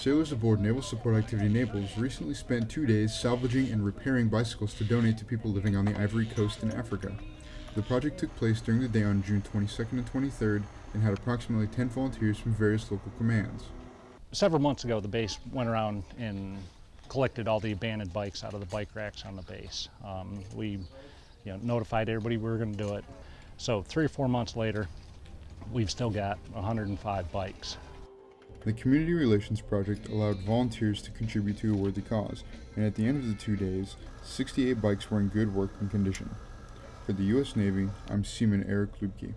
Sailors aboard Naval Support Activity Naples recently spent two days salvaging and repairing bicycles to donate to people living on the Ivory Coast in Africa. The project took place during the day on June 22nd and 23rd and had approximately 10 volunteers from various local commands. Several months ago, the base went around and collected all the abandoned bikes out of the bike racks on the base. Um, we you know, notified everybody we were going to do it. So three or four months later, we've still got 105 bikes. The Community Relations Project allowed volunteers to contribute to a worthy cause, and at the end of the two days, 68 bikes were in good working condition. For the U.S. Navy, I'm Seaman Eric Lubke.